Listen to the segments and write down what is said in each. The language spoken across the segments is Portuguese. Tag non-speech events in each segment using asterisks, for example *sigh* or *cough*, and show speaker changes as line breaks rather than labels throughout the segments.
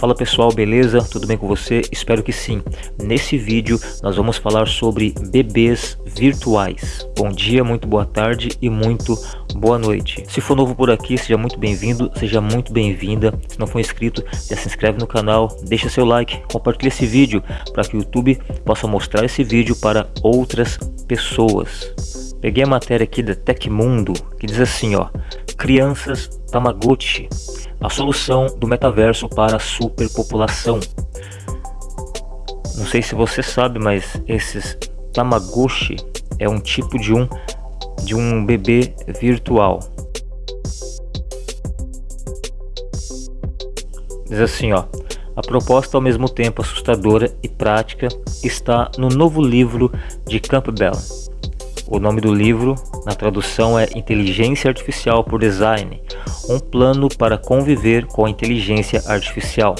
Fala pessoal, beleza? Tudo bem com você? Espero que sim. Nesse vídeo nós vamos falar sobre bebês virtuais. Bom dia, muito boa tarde e muito boa noite. Se for novo por aqui, seja muito bem-vindo, seja muito bem-vinda. Se não for inscrito, já se inscreve no canal, deixa seu like, compartilha esse vídeo para que o YouTube possa mostrar esse vídeo para outras pessoas. Peguei a matéria aqui da Tecmundo que diz assim, ó: Crianças Tamagotchi a solução do metaverso para a superpopulação. Não sei se você sabe, mas esses Tamagotchi é um tipo de um de um bebê virtual. Diz assim, ó. A proposta ao mesmo tempo assustadora e prática está no novo livro de Campbell. O nome do livro, na tradução, é Inteligência Artificial por Design, um plano para conviver com a inteligência artificial,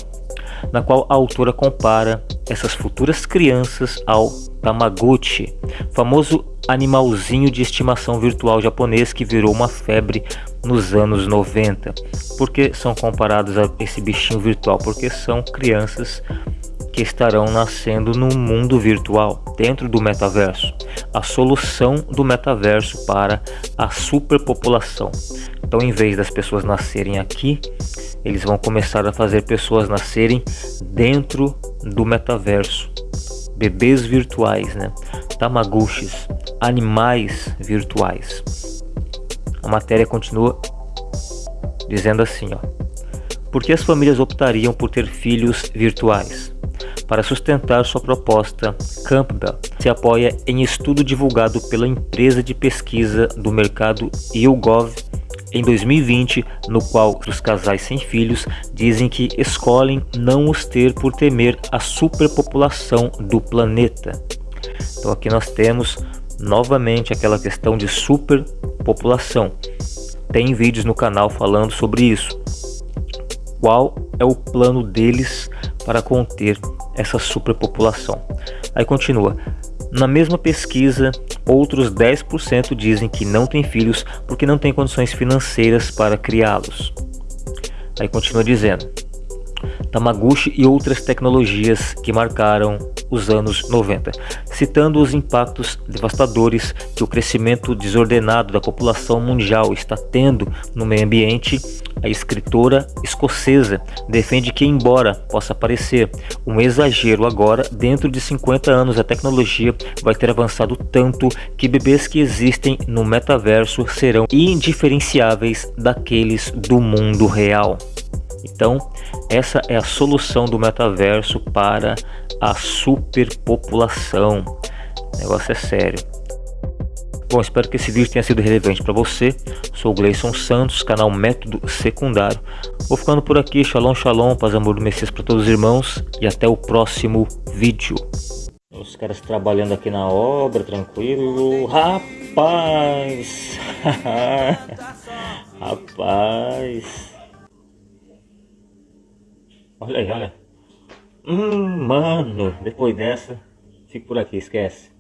na qual a autora compara essas futuras crianças ao Tamagotchi, famoso animalzinho de estimação virtual japonês que virou uma febre nos anos 90. Por que são comparados a esse bichinho virtual? Porque são crianças estarão nascendo no mundo virtual, dentro do metaverso. A solução do metaverso para a superpopulação. Então, em vez das pessoas nascerem aqui, eles vão começar a fazer pessoas nascerem dentro do metaverso. Bebês virtuais, né? Tamaguchis, animais virtuais. A matéria continua dizendo assim, ó. Por que as famílias optariam por ter filhos virtuais? Para sustentar sua proposta, Campbell se apoia em estudo divulgado pela empresa de pesquisa do mercado YouGov em 2020, no qual os casais sem filhos dizem que escolhem não os ter por temer a superpopulação do planeta. Então aqui nós temos novamente aquela questão de superpopulação. Tem vídeos no canal falando sobre isso. Qual é o plano deles para conter essa superpopulação? Aí continua. Na mesma pesquisa, outros 10% dizem que não têm filhos porque não têm condições financeiras para criá-los. Aí continua dizendo: Tamaguchi e outras tecnologias que marcaram os anos 90, citando os impactos devastadores que o crescimento desordenado da população mundial está tendo no meio ambiente a escritora escocesa defende que, embora possa parecer um exagero agora, dentro de 50 anos a tecnologia vai ter avançado tanto que bebês que existem no metaverso serão indiferenciáveis daqueles do mundo real. Então, essa é a solução do metaverso para a superpopulação. O negócio é sério. Bom, espero que esse vídeo tenha sido relevante para você. Sou o Gleison Santos, canal Método Secundário. Vou ficando por aqui. Shalom, shalom, paz, amor do Messias para todos os irmãos. E até o próximo vídeo. Os caras trabalhando aqui na obra, tranquilo. Rapaz! *laughs* Rapaz! Olha aí, olha. Hum, mano, depois dessa, fico por aqui, esquece.